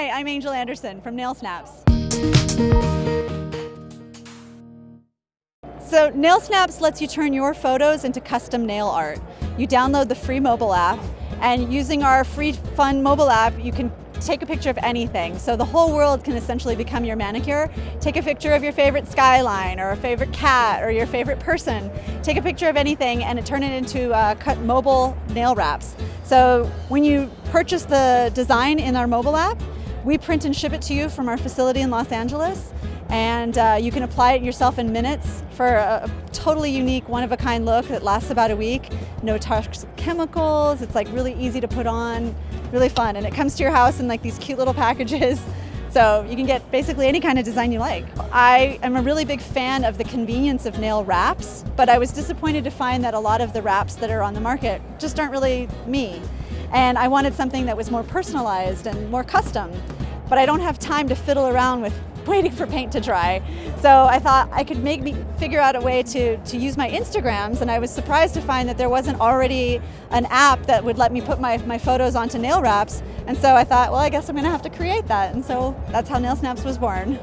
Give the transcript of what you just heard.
Hi, I'm Angel Anderson from Nail Snaps. So Nail Snaps lets you turn your photos into custom nail art. You download the free mobile app and using our free fun mobile app, you can take a picture of anything. So the whole world can essentially become your manicure. Take a picture of your favorite skyline or a favorite cat or your favorite person. Take a picture of anything and turn it into uh, mobile nail wraps. So when you purchase the design in our mobile app, we print and ship it to you from our facility in Los Angeles and uh, you can apply it yourself in minutes for a, totally unique, one-of-a-kind look that lasts about a week. No toxic chemicals, it's like really easy to put on, really fun, and it comes to your house in like these cute little packages. So you can get basically any kind of design you like. I am a really big fan of the convenience of nail wraps, but I was disappointed to find that a lot of the wraps that are on the market just aren't really me. And I wanted something that was more personalized and more custom but I don't have time to fiddle around with waiting for paint to dry. So I thought I could make me figure out a way to, to use my Instagrams and I was surprised to find that there wasn't already an app that would let me put my, my photos onto nail wraps. And so I thought, well, I guess I'm gonna have to create that. And so that's how Nail Snaps was born.